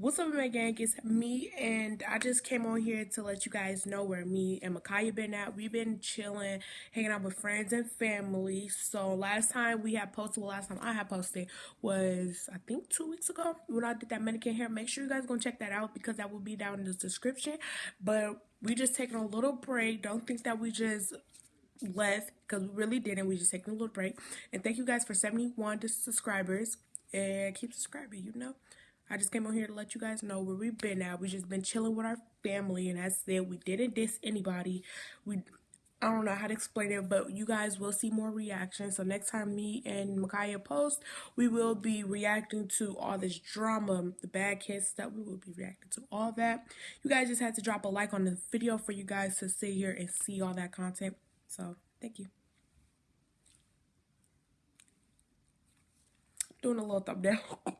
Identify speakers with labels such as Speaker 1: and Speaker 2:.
Speaker 1: What's up, my gang? It's me, and I just came on here to let you guys know where me and Makaya been at. We've been chilling, hanging out with friends and family. So last time we had posted, well, last time I had posted was I think two weeks ago when I did that mannequin hair. Make sure you guys go check that out because that will be down in the description. But we just taking a little break. Don't think that we just left because we really didn't. We just taking a little break. And thank you guys for 71 subscribers and keep subscribing. You know. I just came on here to let you guys know where we've been at. We just been chilling with our family, and that's it. We didn't diss anybody. We I don't know how to explain it, but you guys will see more reactions. So next time me and Makaya post, we will be reacting to all this drama, the bad kids stuff. We will be reacting to all that. You guys just had to drop a like on the video for you guys to sit here and see all that content. So thank you. Doing a little thumbnail.